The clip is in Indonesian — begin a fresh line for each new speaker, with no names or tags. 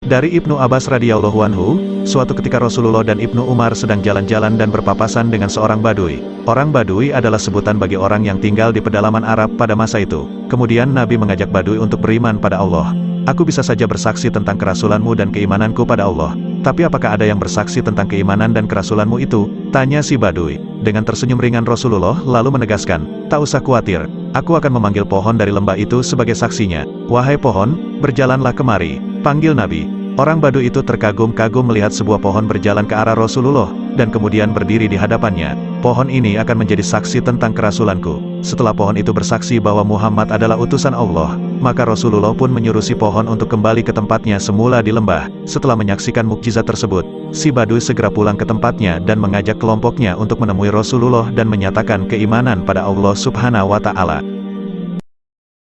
Dari Ibnu Abbas radhiyallahu anhu, suatu ketika Rasulullah dan Ibnu Umar sedang jalan-jalan dan berpapasan dengan seorang badui. Orang badui adalah sebutan bagi orang yang tinggal di pedalaman Arab pada masa itu. Kemudian Nabi mengajak badui untuk beriman pada Allah. Aku bisa saja bersaksi tentang kerasulanmu dan keimananku pada Allah. Tapi apakah ada yang bersaksi tentang keimanan dan kerasulanmu itu? Tanya si badui. Dengan tersenyum ringan Rasulullah lalu menegaskan, tak usah khawatir, aku akan memanggil pohon dari lembah itu sebagai saksinya. Wahai pohon, berjalanlah kemari. Panggil Nabi. Orang Badu itu terkagum-kagum melihat sebuah pohon berjalan ke arah Rasulullah, dan kemudian berdiri di hadapannya. Pohon ini akan menjadi saksi tentang kerasulanku. Setelah pohon itu bersaksi bahwa Muhammad adalah utusan Allah, maka Rasulullah pun menyuruh si pohon untuk kembali ke tempatnya semula di lembah. Setelah menyaksikan mukjizat tersebut, si Badu segera pulang ke tempatnya dan mengajak kelompoknya untuk menemui Rasulullah dan menyatakan keimanan pada Allah subhanahu wa ta'ala.